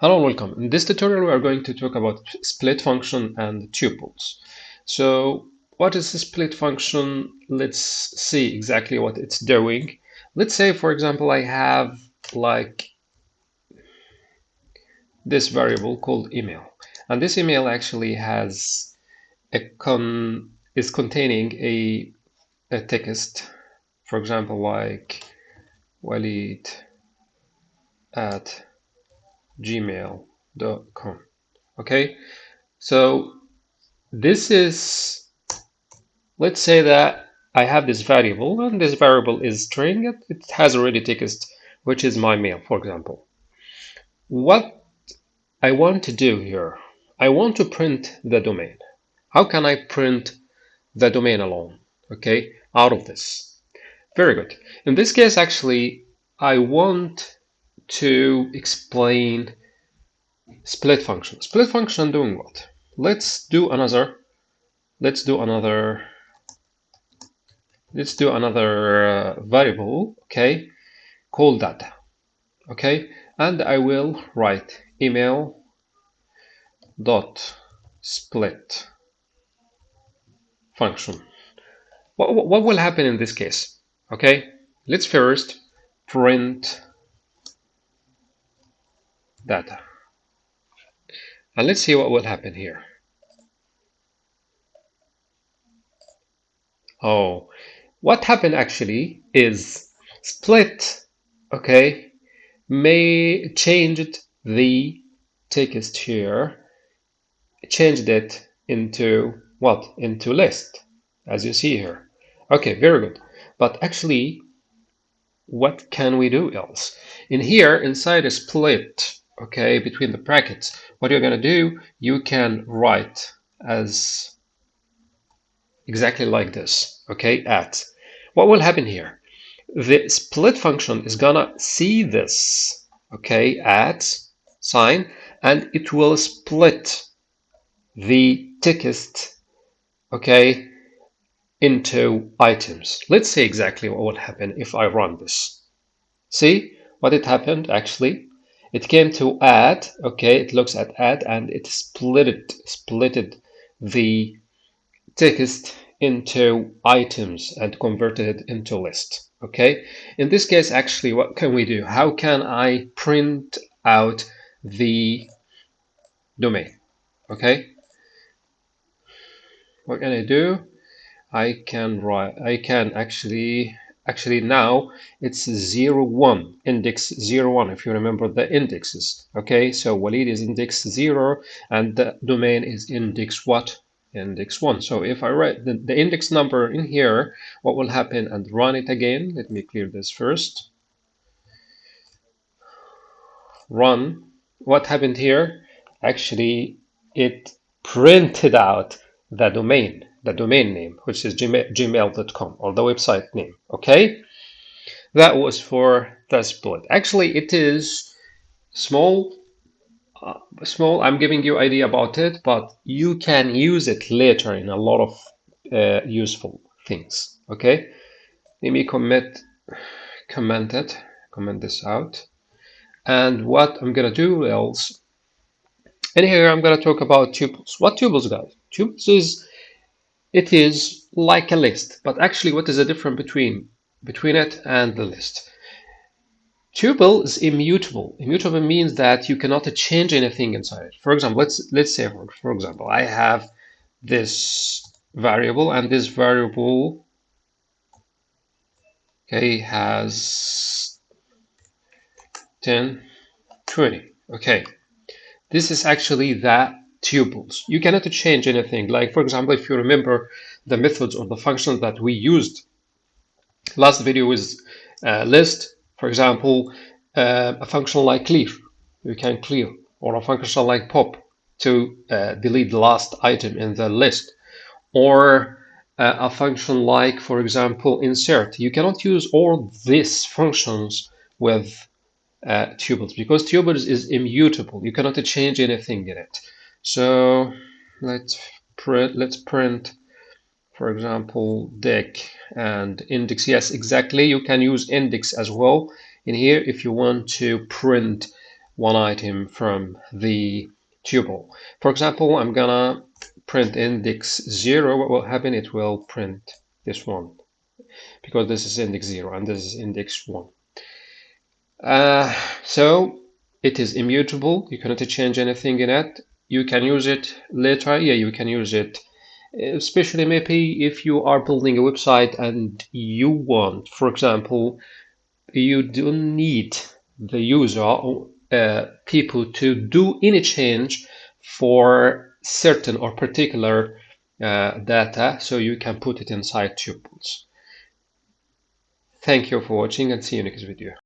Hello and welcome. In this tutorial we are going to talk about split function and tuples. So what is the split function? Let's see exactly what it's doing. Let's say for example I have like this variable called email and this email actually has a con is containing a, a text for example like Walid at gmail.com okay? So this is let's say that I have this variable and this variable is string. It, has already text which is my mail for example. What I want to do here I want to print the domain. How can I print the domain alone? Okay? Out of this. Very good. In this case actually I want to explain split function. Split function doing what? Let's do another, let's do another, let's do another uh, variable, okay, called data, okay, and I will write email dot split function. What, what will happen in this case? Okay, let's first print data. And let's see what will happen here. Oh, what happened actually is split, okay, may changed the text here, changed it into what? Into list, as you see here. Okay, very good. But actually, what can we do else? In here, inside a split, okay, between the brackets, what you're going to do, you can write as exactly like this, okay, at. What will happen here? The split function is going to see this, okay, at sign, and it will split the text, okay, into items. Let's see exactly what will happen if I run this. See what it happened actually? It came to add, okay, it looks at add and it split splitted, splitted the text into items and converted it into list. Okay, in this case, actually, what can we do? How can I print out the domain? Okay, what can I do? I can write, I can actually actually now it's 0 1 index 0 1 if you remember the indexes okay? So walid is index 0 and the domain is index what? Index 1 so if i write the, the index number in here what will happen and run it again? Let me clear this first. Run. What happened here? Actually it printed out the domain the domain name, which is gmail.com or the website name. Okay, that was for the split. Actually, it is small. Uh, small. I'm giving you idea about it, but you can use it later in a lot of uh, useful things. Okay, let me commit, comment it, comment this out, and what I'm gonna do else. and here, I'm gonna talk about tuples. What tuples, guys? Tuples is it is like a list, but actually what is the difference between, between it and the list? Tuple is immutable. Immutable means that you cannot change anything inside it. For example, let's let's say for, for example, I have this variable and this variable okay has 10 20 okay this is actually that tuples. You cannot change anything. Like, for example, if you remember the methods or the functions that we used last video is uh, list, for example, uh, a function like clear, you can clear, or a function like pop to uh, delete the last item in the list, or uh, a function like, for example, insert. You cannot use all these functions with uh, tuples because tuples is immutable. You cannot change anything in it. So let's print, let's print, for example, dec and index. Yes, exactly. You can use index as well in here if you want to print one item from the tuple. For example, I'm gonna print index zero. What will happen? It will print this one because this is index zero and this is index one. Uh, so it is immutable. You cannot change anything in it. You can use it later. Yeah, you can use it especially maybe if you are building a website and you want, for example, you don't need the user uh, people to do any change for certain or particular uh, data so you can put it inside tuples. Thank you for watching and see you next video.